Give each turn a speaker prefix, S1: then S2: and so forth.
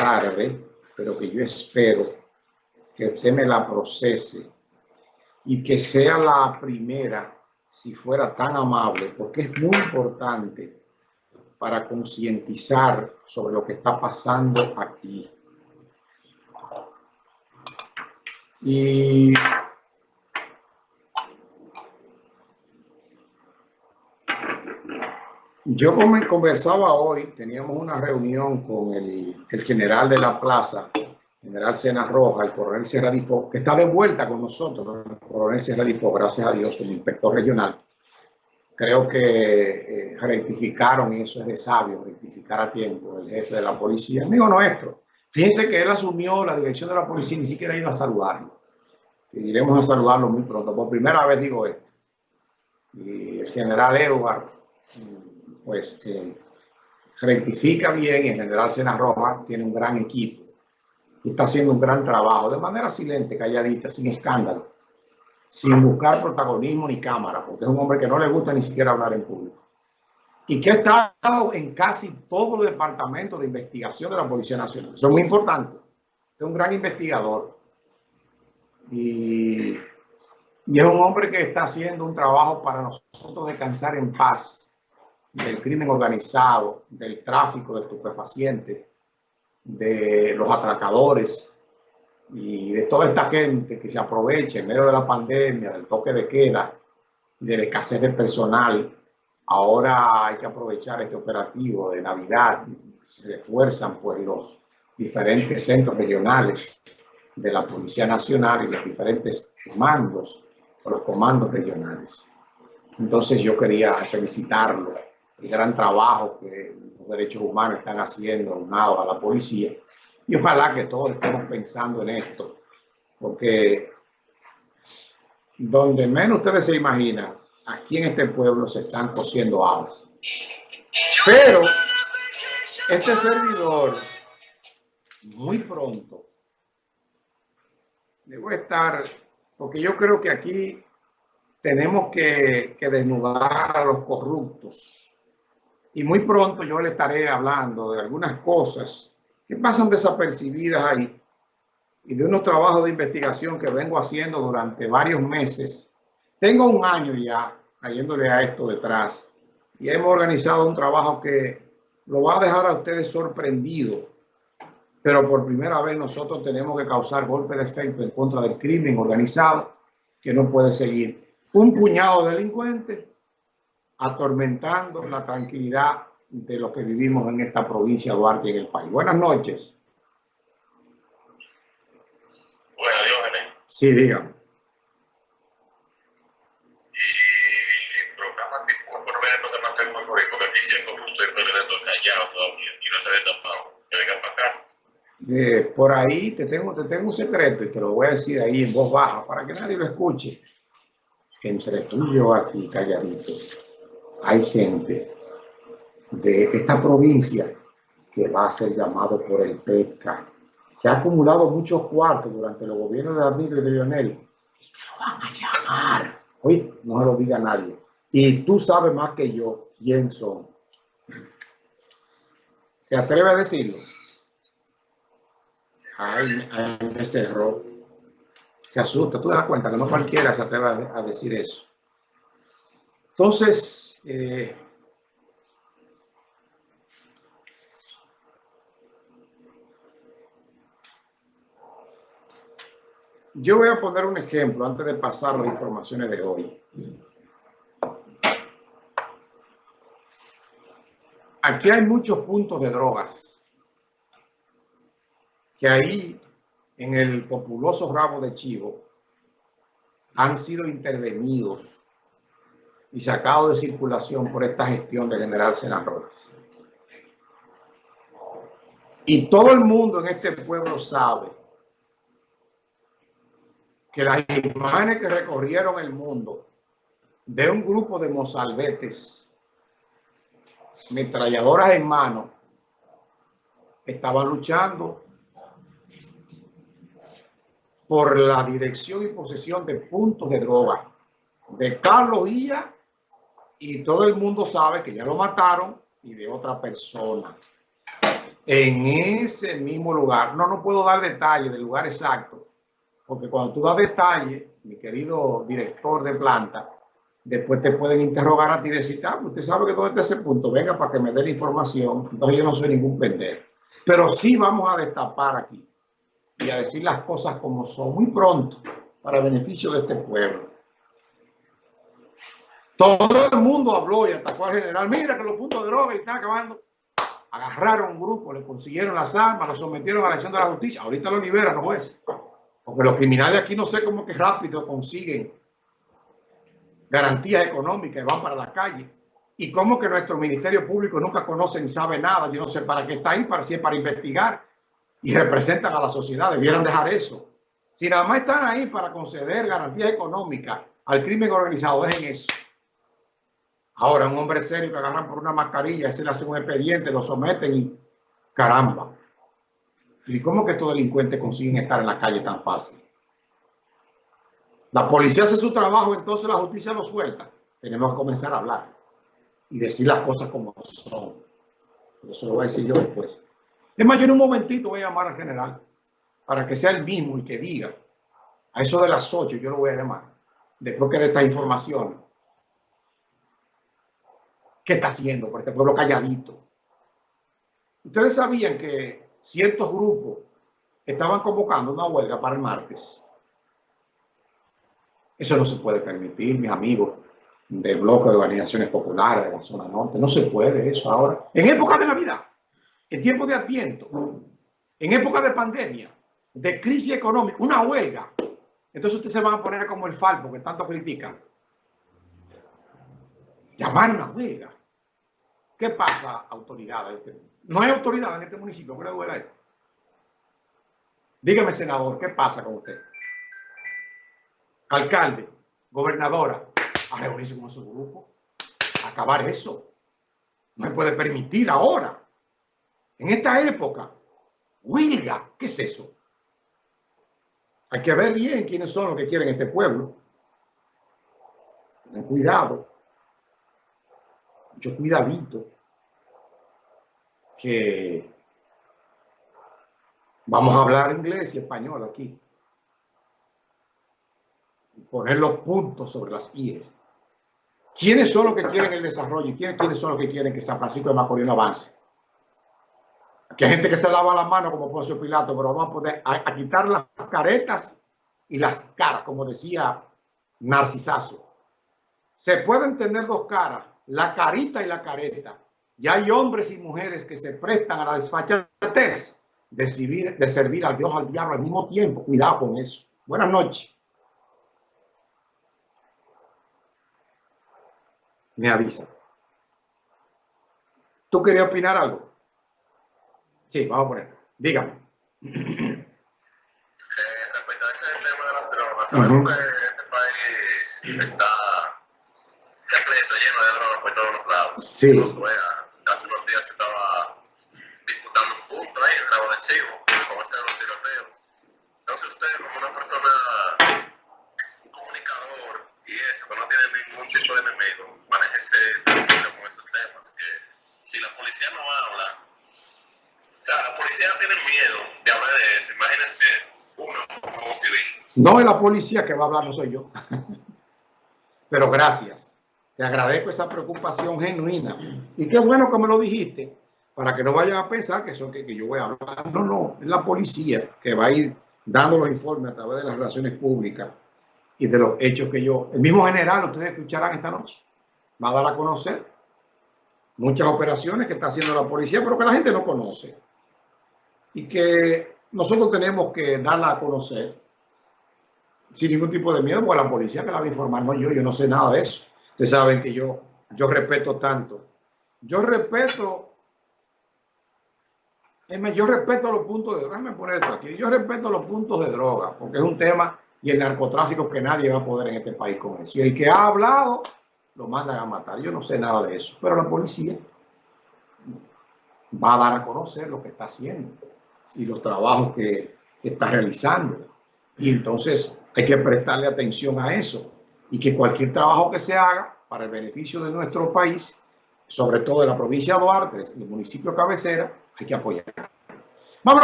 S1: tarde, pero que yo espero que usted me la procese y que sea la primera, si fuera tan amable, porque es muy importante para concientizar sobre lo que está pasando aquí. Y yo conversaba hoy, teníamos una reunión con el, el general de la plaza, general Sena Roja, el coronel Sierra Difo, que está de vuelta con nosotros, el coronel Sierra Difo, gracias a Dios, como inspector regional. Creo que eh, rectificaron, y eso es de sabio, rectificar a tiempo, el jefe de la policía, amigo nuestro. Fíjense que él asumió la dirección de la policía y ni siquiera iba a saludarlo. Y iremos a saludarlo muy pronto. Por primera vez digo esto. Y el general Edward, pues, eh, rectifica bien. El general Sena Roja tiene un gran equipo y está haciendo un gran trabajo de manera silente, calladita, sin escándalo, sin buscar protagonismo ni cámara, porque es un hombre que no le gusta ni siquiera hablar en público. Y que ha estado en casi todos los departamentos de investigación de la Policía Nacional. Eso es muy importante. Es un gran investigador. Y, y es un hombre que está haciendo un trabajo para nosotros descansar en paz del crimen organizado, del tráfico de estupefacientes, de los atracadores y de toda esta gente que se aprovecha en medio de la pandemia, del toque de queda, de la escasez de personal. Ahora hay que aprovechar este operativo de Navidad. Se refuerzan pues los diferentes centros regionales de la Policía Nacional y los diferentes mandos o los comandos regionales. Entonces yo quería felicitarlo, el gran trabajo que derechos humanos están haciendo unado a la policía. Y ojalá que todos estemos pensando en esto, porque donde menos ustedes se imaginan, aquí en este pueblo se están cosiendo alas. Pero este servidor, muy pronto, debo estar, porque yo creo que aquí tenemos que, que desnudar a los corruptos y muy pronto yo le estaré hablando de algunas cosas que pasan desapercibidas ahí y de unos trabajos de investigación que vengo haciendo durante varios meses. Tengo un año ya cayéndole a esto detrás y hemos organizado un trabajo que lo va a dejar a ustedes sorprendidos. Pero por primera vez nosotros tenemos que causar golpe de efecto en contra del crimen organizado que no puede seguir. Un puñado de delincuentes atormentando la tranquilidad de los que vivimos en esta provincia de Duarte y en el país. Buenas noches.
S2: Buenas, Diógenes.
S1: Sí, dígame. Eh, por ahí te tengo, te tengo un secreto y te lo voy a decir ahí en voz baja para que nadie lo escuche. Entre tú y yo aquí, calladito hay gente de esta provincia que va a ser llamado por el PECA, que ha acumulado muchos cuartos durante los gobiernos de Danilo y de Lionel, y que lo van a llamar. Oye, no se lo diga nadie. Y tú sabes más que yo quién son. ¿Te atreves a decirlo? Ay, ay, me cerró. Se asusta. Tú te das cuenta que no cualquiera se atreve a decir eso. Entonces, eh, yo voy a poner un ejemplo antes de pasar las informaciones de hoy. Aquí hay muchos puntos de drogas que ahí en el populoso rabo de chivo han sido intervenidos y sacado de circulación por esta gestión del general Sena Y todo el mundo en este pueblo sabe que las imágenes que recorrieron el mundo de un grupo de mozalbetes, metralladoras en mano, estaban luchando por la dirección y posesión de puntos de droga de Carlos Villa y todo el mundo sabe que ya lo mataron y de otra persona. en ese mismo lugar. No, no puedo dar detalles del lugar exacto, porque cuando tú das detalles, mi querido director de planta, después te pueden interrogar a ti y decir, ah, usted sabe que todo está ese punto, venga para que me dé la información. Entonces yo no soy ningún pendejo. Pero sí vamos a destapar aquí y a decir las cosas como son muy pronto para beneficio de este pueblo. Todo el mundo habló y atacó al general. Mira que los puntos de droga están acabando. Agarraron un grupo, le consiguieron las armas, lo sometieron a la acción de la justicia. Ahorita lo liberan los jueces. Porque los criminales aquí no sé cómo que rápido consiguen garantías económicas y van para la calle. Y cómo que nuestro Ministerio Público nunca conoce ni sabe nada. Yo no sé para qué está ahí, para si es para investigar y representan a la sociedad. Debieran dejar eso. Si nada más están ahí para conceder garantías económicas al crimen organizado, dejen eso. Ahora, un hombre serio que agarran por una mascarilla, ese le hace un expediente, lo someten y caramba. ¿Y cómo que estos delincuentes consiguen estar en la calle tan fácil? La policía hace su trabajo, entonces la justicia lo suelta. Tenemos que comenzar a hablar y decir las cosas como son. Eso lo voy a decir yo después. Es más, yo en un momentito voy a llamar al general para que sea el mismo y que diga a eso de las 8, yo lo voy a llamar, después que de esta información ¿Qué está haciendo por este pueblo calladito? Ustedes sabían que ciertos grupos estaban convocando una huelga para el martes. Eso no se puede permitir, mis amigos del bloque de organizaciones populares de la zona norte. No se puede eso ahora. En época de Navidad, en tiempo de Adviento, en época de pandemia, de crisis económica, una huelga. Entonces ustedes se van a poner como el falpo que tanto critican llamar una huelga. ¿Qué pasa, autoridades? No hay autoridad en este municipio que le duela. Dígame, senador, ¿qué pasa con usted? Alcalde, gobernadora, a reunirse con su grupo, acabar eso. No se puede permitir ahora, en esta época, huelga. ¿Qué es eso? Hay que ver bien quiénes son los que quieren este pueblo. Ten cuidado mucho cuidadito, que vamos a hablar inglés y español aquí. Poner los puntos sobre las IES. ¿Quiénes son los que quieren el desarrollo y quiénes, son los que quieren que San Francisco de Macorís avance? Aquí hay gente que se lava las manos como Poncio Pilato, pero vamos a poder a quitar las caretas y las caras, como decía Narcisazo. Se pueden tener dos caras, la carita y la careta. Y hay hombres y mujeres que se prestan a la desfachatez de servir, de servir al Dios al diablo al mismo tiempo. Cuidado con eso. Buenas noches. Me avisa. ¿Tú querías opinar algo? Sí, vamos a poner. Dígame.
S2: Eh, respecto a ese tema de las drogas, sabemos que este país está repleto, lleno de drogas por todos los lados.
S1: Sí.
S2: hace unos días estaba disputando un punto ahí en el lago de Chivo, como hacen los tiroteos. Entonces usted, como una persona, un comunicador y eso, que no tiene ningún tipo de enemigo, manéjese tranquilo con esos temas, que si la policía no habla, o sea, la policía tiene miedo de hablar de eso, imagínese uno como civil.
S1: No es la policía que va a hablar, no soy yo. Pero gracias. Te agradezco esa preocupación genuina. Y qué bueno que me lo dijiste, para que no vayan a pensar que, son, que, que yo voy a hablar. No, no, es la policía que va a ir dando los informes a través de las relaciones públicas y de los hechos que yo... El mismo general, ustedes escucharán esta noche, va a dar a conocer muchas operaciones que está haciendo la policía, pero que la gente no conoce. Y que nosotros tenemos que darla a conocer sin ningún tipo de miedo, porque la policía que la va a informar, no yo, yo no sé nada de eso. Ustedes saben que yo, yo respeto tanto. Yo respeto, yo respeto los puntos de droga. Déjame poner esto aquí. Yo respeto los puntos de droga, porque es un tema y el narcotráfico que nadie va a poder en este país con eso. Y el que ha hablado, lo mandan a matar. Yo no sé nada de eso, pero la policía va a dar a conocer lo que está haciendo y los trabajos que, que está realizando. Y entonces hay que prestarle atención a eso y que cualquier trabajo que se haga para el beneficio de nuestro país, sobre todo de la provincia de Duarte, el municipio cabecera, hay que apoyar.